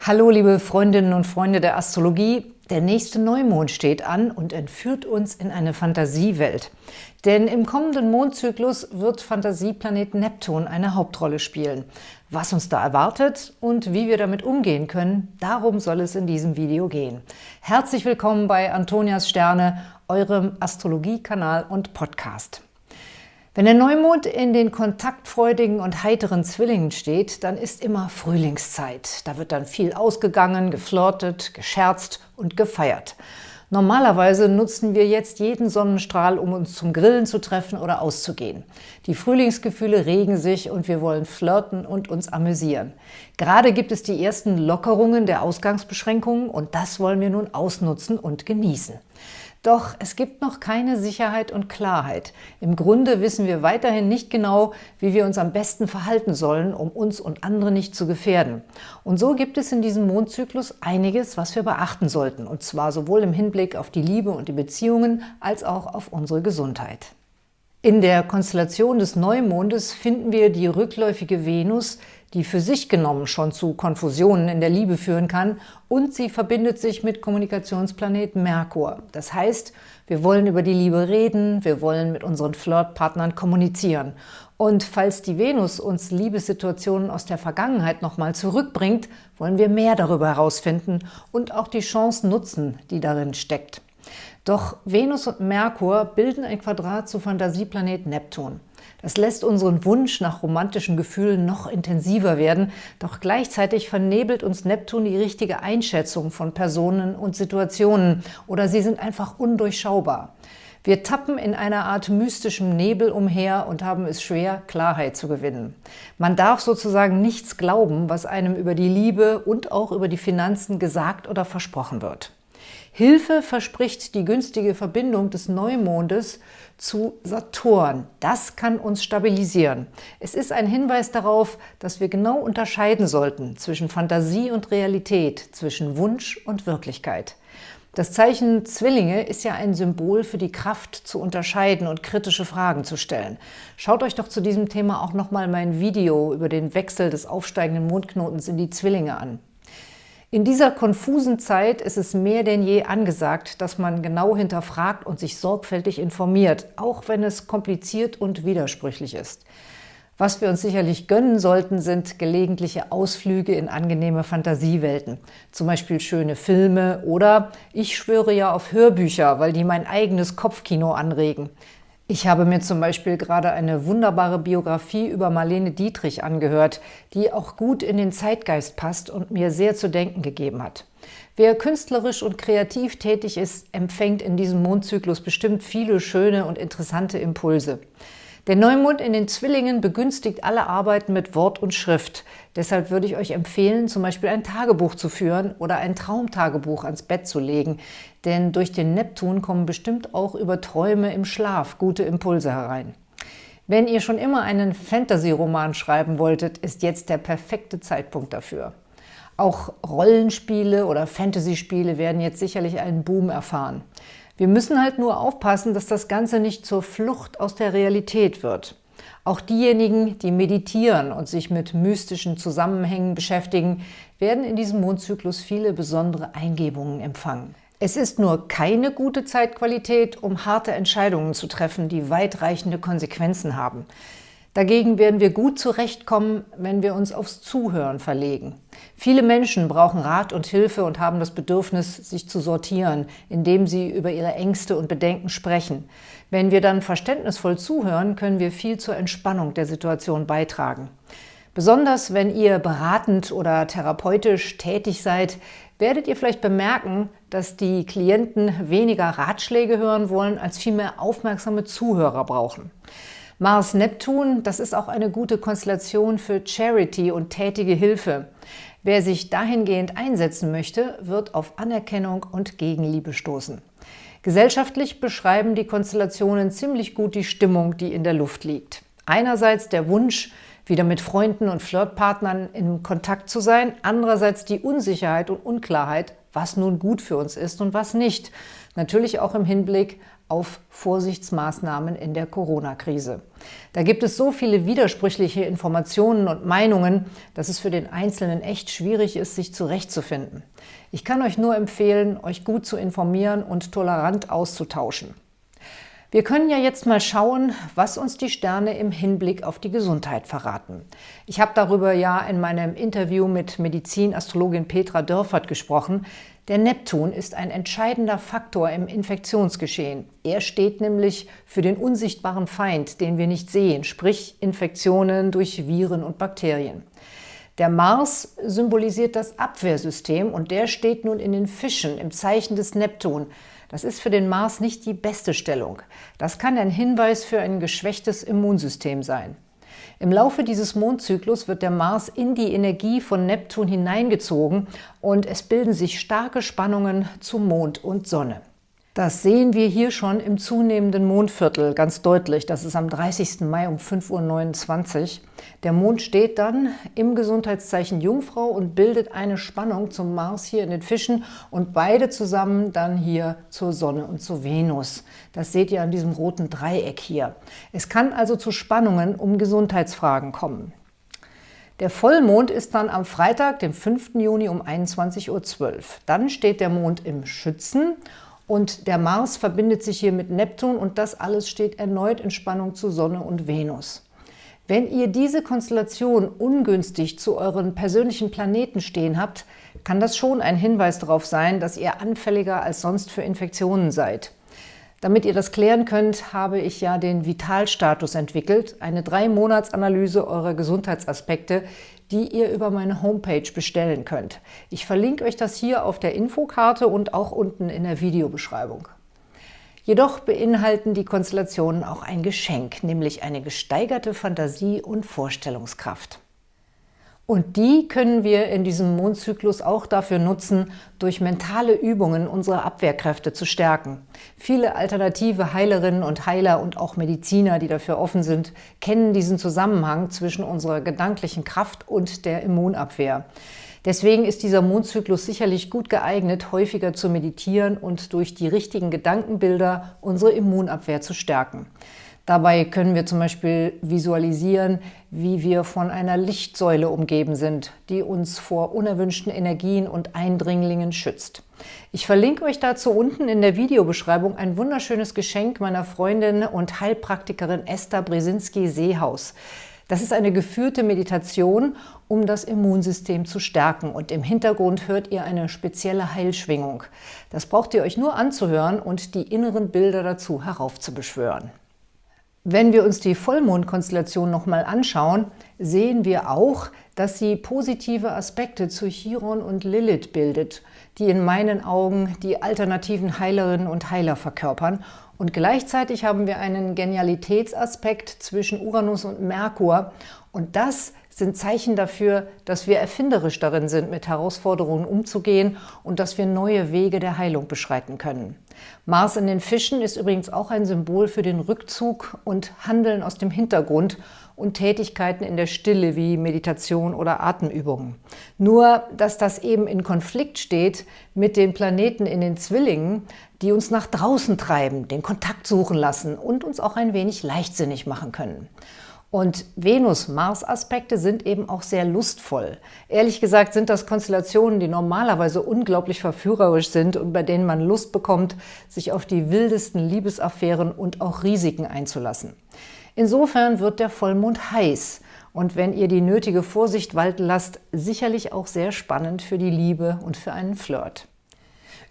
Hallo liebe Freundinnen und Freunde der Astrologie. Der nächste Neumond steht an und entführt uns in eine Fantasiewelt. Denn im kommenden Mondzyklus wird Fantasieplanet Neptun eine Hauptrolle spielen. Was uns da erwartet und wie wir damit umgehen können, darum soll es in diesem Video gehen. Herzlich willkommen bei Antonias Sterne, eurem Astrologiekanal und Podcast. Wenn der Neumond in den kontaktfreudigen und heiteren Zwillingen steht, dann ist immer Frühlingszeit. Da wird dann viel ausgegangen, geflirtet, gescherzt und gefeiert. Normalerweise nutzen wir jetzt jeden Sonnenstrahl, um uns zum Grillen zu treffen oder auszugehen. Die Frühlingsgefühle regen sich und wir wollen flirten und uns amüsieren. Gerade gibt es die ersten Lockerungen der Ausgangsbeschränkungen und das wollen wir nun ausnutzen und genießen. Doch es gibt noch keine Sicherheit und Klarheit. Im Grunde wissen wir weiterhin nicht genau, wie wir uns am besten verhalten sollen, um uns und andere nicht zu gefährden. Und so gibt es in diesem Mondzyklus einiges, was wir beachten sollten, und zwar sowohl im Hinblick auf die Liebe und die Beziehungen als auch auf unsere Gesundheit. In der Konstellation des Neumondes finden wir die rückläufige Venus, die für sich genommen schon zu Konfusionen in der Liebe führen kann und sie verbindet sich mit Kommunikationsplanet Merkur. Das heißt, wir wollen über die Liebe reden, wir wollen mit unseren Flirtpartnern kommunizieren. Und falls die Venus uns Liebessituationen aus der Vergangenheit nochmal zurückbringt, wollen wir mehr darüber herausfinden und auch die Chance nutzen, die darin steckt. Doch Venus und Merkur bilden ein Quadrat zu Fantasieplanet Neptun. Das lässt unseren Wunsch nach romantischen Gefühlen noch intensiver werden, doch gleichzeitig vernebelt uns Neptun die richtige Einschätzung von Personen und Situationen oder sie sind einfach undurchschaubar. Wir tappen in einer Art mystischem Nebel umher und haben es schwer, Klarheit zu gewinnen. Man darf sozusagen nichts glauben, was einem über die Liebe und auch über die Finanzen gesagt oder versprochen wird. Hilfe verspricht die günstige Verbindung des Neumondes zu Saturn. Das kann uns stabilisieren. Es ist ein Hinweis darauf, dass wir genau unterscheiden sollten zwischen Fantasie und Realität, zwischen Wunsch und Wirklichkeit. Das Zeichen Zwillinge ist ja ein Symbol für die Kraft zu unterscheiden und kritische Fragen zu stellen. Schaut euch doch zu diesem Thema auch nochmal mein Video über den Wechsel des aufsteigenden Mondknotens in die Zwillinge an. In dieser konfusen Zeit ist es mehr denn je angesagt, dass man genau hinterfragt und sich sorgfältig informiert, auch wenn es kompliziert und widersprüchlich ist. Was wir uns sicherlich gönnen sollten, sind gelegentliche Ausflüge in angenehme Fantasiewelten. Zum Beispiel schöne Filme oder ich schwöre ja auf Hörbücher, weil die mein eigenes Kopfkino anregen. Ich habe mir zum Beispiel gerade eine wunderbare Biografie über Marlene Dietrich angehört, die auch gut in den Zeitgeist passt und mir sehr zu denken gegeben hat. Wer künstlerisch und kreativ tätig ist, empfängt in diesem Mondzyklus bestimmt viele schöne und interessante Impulse. Der Neumond in den Zwillingen begünstigt alle Arbeiten mit Wort und Schrift. Deshalb würde ich euch empfehlen, zum Beispiel ein Tagebuch zu führen oder ein Traumtagebuch ans Bett zu legen. Denn durch den Neptun kommen bestimmt auch über Träume im Schlaf gute Impulse herein. Wenn ihr schon immer einen Fantasy-Roman schreiben wolltet, ist jetzt der perfekte Zeitpunkt dafür. Auch Rollenspiele oder Fantasy-Spiele werden jetzt sicherlich einen Boom erfahren. Wir müssen halt nur aufpassen, dass das Ganze nicht zur Flucht aus der Realität wird. Auch diejenigen, die meditieren und sich mit mystischen Zusammenhängen beschäftigen, werden in diesem Mondzyklus viele besondere Eingebungen empfangen. Es ist nur keine gute Zeitqualität, um harte Entscheidungen zu treffen, die weitreichende Konsequenzen haben. Dagegen werden wir gut zurechtkommen, wenn wir uns aufs Zuhören verlegen. Viele Menschen brauchen Rat und Hilfe und haben das Bedürfnis, sich zu sortieren, indem sie über ihre Ängste und Bedenken sprechen. Wenn wir dann verständnisvoll zuhören, können wir viel zur Entspannung der Situation beitragen. Besonders wenn ihr beratend oder therapeutisch tätig seid, werdet ihr vielleicht bemerken, dass die Klienten weniger Ratschläge hören wollen, als vielmehr aufmerksame Zuhörer brauchen. Mars-Neptun, das ist auch eine gute Konstellation für Charity und tätige Hilfe. Wer sich dahingehend einsetzen möchte, wird auf Anerkennung und Gegenliebe stoßen. Gesellschaftlich beschreiben die Konstellationen ziemlich gut die Stimmung, die in der Luft liegt. Einerseits der Wunsch, wieder mit Freunden und Flirtpartnern in Kontakt zu sein, andererseits die Unsicherheit und Unklarheit, was nun gut für uns ist und was nicht. Natürlich auch im Hinblick auf Vorsichtsmaßnahmen in der Corona-Krise. Da gibt es so viele widersprüchliche Informationen und Meinungen, dass es für den Einzelnen echt schwierig ist, sich zurechtzufinden. Ich kann euch nur empfehlen, euch gut zu informieren und tolerant auszutauschen. Wir können ja jetzt mal schauen, was uns die Sterne im Hinblick auf die Gesundheit verraten. Ich habe darüber ja in meinem Interview mit Medizinastrologin Petra Dörfert gesprochen. Der Neptun ist ein entscheidender Faktor im Infektionsgeschehen. Er steht nämlich für den unsichtbaren Feind, den wir nicht sehen, sprich Infektionen durch Viren und Bakterien. Der Mars symbolisiert das Abwehrsystem und der steht nun in den Fischen im Zeichen des Neptun. Das ist für den Mars nicht die beste Stellung. Das kann ein Hinweis für ein geschwächtes Immunsystem sein. Im Laufe dieses Mondzyklus wird der Mars in die Energie von Neptun hineingezogen und es bilden sich starke Spannungen zu Mond und Sonne. Das sehen wir hier schon im zunehmenden Mondviertel ganz deutlich. Das ist am 30. Mai um 5.29 Uhr. Der Mond steht dann im Gesundheitszeichen Jungfrau und bildet eine Spannung zum Mars hier in den Fischen und beide zusammen dann hier zur Sonne und zur Venus. Das seht ihr an diesem roten Dreieck hier. Es kann also zu Spannungen um Gesundheitsfragen kommen. Der Vollmond ist dann am Freitag, dem 5. Juni um 21.12 Uhr. Dann steht der Mond im Schützen und der Mars verbindet sich hier mit Neptun und das alles steht erneut in Spannung zu Sonne und Venus. Wenn ihr diese Konstellation ungünstig zu euren persönlichen Planeten stehen habt, kann das schon ein Hinweis darauf sein, dass ihr anfälliger als sonst für Infektionen seid. Damit ihr das klären könnt, habe ich ja den Vitalstatus entwickelt, eine Drei-Monats-Analyse eurer Gesundheitsaspekte, die ihr über meine Homepage bestellen könnt. Ich verlinke euch das hier auf der Infokarte und auch unten in der Videobeschreibung. Jedoch beinhalten die Konstellationen auch ein Geschenk, nämlich eine gesteigerte Fantasie und Vorstellungskraft. Und die können wir in diesem Mondzyklus auch dafür nutzen, durch mentale Übungen unsere Abwehrkräfte zu stärken. Viele alternative Heilerinnen und Heiler und auch Mediziner, die dafür offen sind, kennen diesen Zusammenhang zwischen unserer gedanklichen Kraft und der Immunabwehr. Deswegen ist dieser Mondzyklus sicherlich gut geeignet, häufiger zu meditieren und durch die richtigen Gedankenbilder unsere Immunabwehr zu stärken. Dabei können wir zum Beispiel visualisieren, wie wir von einer Lichtsäule umgeben sind, die uns vor unerwünschten Energien und Eindringlingen schützt. Ich verlinke euch dazu unten in der Videobeschreibung ein wunderschönes Geschenk meiner Freundin und Heilpraktikerin Esther Brzezinski-Seehaus. Das ist eine geführte Meditation, um das Immunsystem zu stärken. Und im Hintergrund hört ihr eine spezielle Heilschwingung. Das braucht ihr euch nur anzuhören und die inneren Bilder dazu heraufzubeschwören. Wenn wir uns die Vollmondkonstellation nochmal anschauen, sehen wir auch, dass sie positive Aspekte zu Chiron und Lilith bildet, die in meinen Augen die alternativen Heilerinnen und Heiler verkörpern. Und gleichzeitig haben wir einen Genialitätsaspekt zwischen Uranus und Merkur. Und das sind Zeichen dafür, dass wir erfinderisch darin sind, mit Herausforderungen umzugehen und dass wir neue Wege der Heilung beschreiten können. Mars in den Fischen ist übrigens auch ein Symbol für den Rückzug und Handeln aus dem Hintergrund und Tätigkeiten in der Stille wie Meditation oder Atemübungen. Nur, dass das eben in Konflikt steht mit den Planeten in den Zwillingen, die uns nach draußen treiben, den Kontakt suchen lassen und uns auch ein wenig leichtsinnig machen können. Und Venus-Mars-Aspekte sind eben auch sehr lustvoll. Ehrlich gesagt sind das Konstellationen, die normalerweise unglaublich verführerisch sind und bei denen man Lust bekommt, sich auf die wildesten Liebesaffären und auch Risiken einzulassen. Insofern wird der Vollmond heiß und wenn ihr die nötige Vorsicht walten lasst, sicherlich auch sehr spannend für die Liebe und für einen Flirt.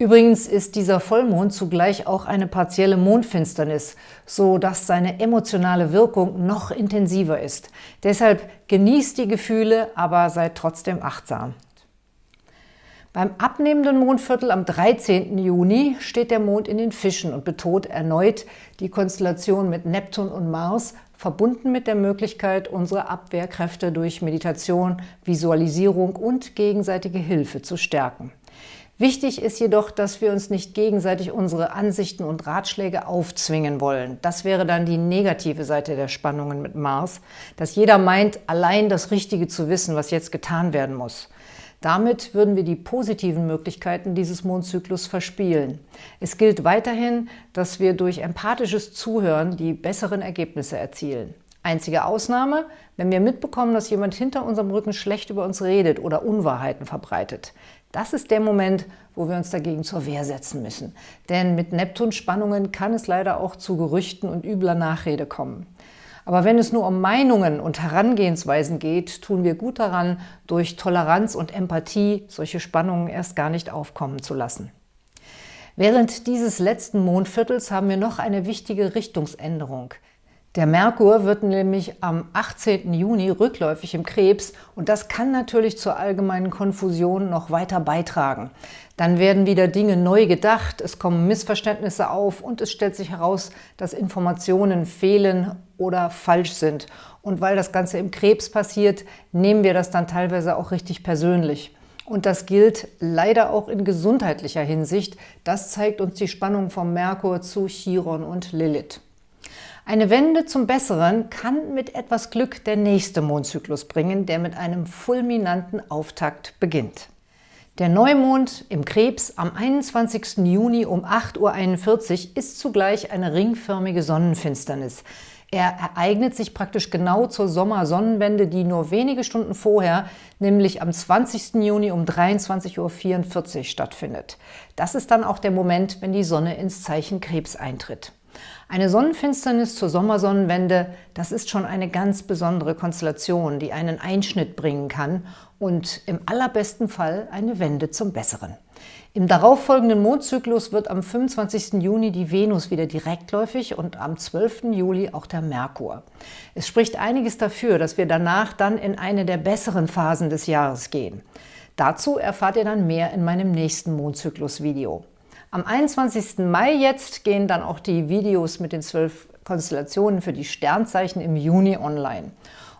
Übrigens ist dieser Vollmond zugleich auch eine partielle Mondfinsternis, so dass seine emotionale Wirkung noch intensiver ist. Deshalb genießt die Gefühle, aber seid trotzdem achtsam. Beim abnehmenden Mondviertel am 13. Juni steht der Mond in den Fischen und betont erneut die Konstellation mit Neptun und Mars, verbunden mit der Möglichkeit, unsere Abwehrkräfte durch Meditation, Visualisierung und gegenseitige Hilfe zu stärken. Wichtig ist jedoch, dass wir uns nicht gegenseitig unsere Ansichten und Ratschläge aufzwingen wollen. Das wäre dann die negative Seite der Spannungen mit Mars, dass jeder meint, allein das Richtige zu wissen, was jetzt getan werden muss. Damit würden wir die positiven Möglichkeiten dieses Mondzyklus verspielen. Es gilt weiterhin, dass wir durch empathisches Zuhören die besseren Ergebnisse erzielen. Einzige Ausnahme, wenn wir mitbekommen, dass jemand hinter unserem Rücken schlecht über uns redet oder Unwahrheiten verbreitet. Das ist der Moment, wo wir uns dagegen zur Wehr setzen müssen. Denn mit Neptunspannungen kann es leider auch zu Gerüchten und übler Nachrede kommen. Aber wenn es nur um Meinungen und Herangehensweisen geht, tun wir gut daran, durch Toleranz und Empathie solche Spannungen erst gar nicht aufkommen zu lassen. Während dieses letzten Mondviertels haben wir noch eine wichtige Richtungsänderung – der Merkur wird nämlich am 18. Juni rückläufig im Krebs und das kann natürlich zur allgemeinen Konfusion noch weiter beitragen. Dann werden wieder Dinge neu gedacht, es kommen Missverständnisse auf und es stellt sich heraus, dass Informationen fehlen oder falsch sind. Und weil das Ganze im Krebs passiert, nehmen wir das dann teilweise auch richtig persönlich. Und das gilt leider auch in gesundheitlicher Hinsicht. Das zeigt uns die Spannung vom Merkur zu Chiron und Lilith. Eine Wende zum Besseren kann mit etwas Glück der nächste Mondzyklus bringen, der mit einem fulminanten Auftakt beginnt. Der Neumond im Krebs am 21. Juni um 8.41 Uhr ist zugleich eine ringförmige Sonnenfinsternis. Er ereignet sich praktisch genau zur Sommersonnenwende, die nur wenige Stunden vorher, nämlich am 20. Juni um 23.44 Uhr stattfindet. Das ist dann auch der Moment, wenn die Sonne ins Zeichen Krebs eintritt. Eine Sonnenfinsternis zur Sommersonnenwende, das ist schon eine ganz besondere Konstellation, die einen Einschnitt bringen kann und im allerbesten Fall eine Wende zum Besseren. Im darauffolgenden Mondzyklus wird am 25. Juni die Venus wieder direktläufig und am 12. Juli auch der Merkur. Es spricht einiges dafür, dass wir danach dann in eine der besseren Phasen des Jahres gehen. Dazu erfahrt ihr dann mehr in meinem nächsten Mondzyklus-Video. Am 21. Mai jetzt gehen dann auch die Videos mit den zwölf Konstellationen für die Sternzeichen im Juni online.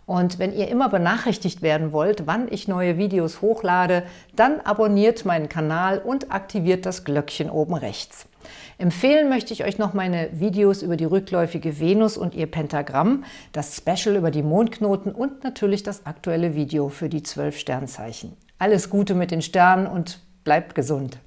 Und wenn ihr immer benachrichtigt werden wollt, wann ich neue Videos hochlade, dann abonniert meinen Kanal und aktiviert das Glöckchen oben rechts. Empfehlen möchte ich euch noch meine Videos über die rückläufige Venus und ihr Pentagramm, das Special über die Mondknoten und natürlich das aktuelle Video für die zwölf Sternzeichen. Alles Gute mit den Sternen und bleibt gesund!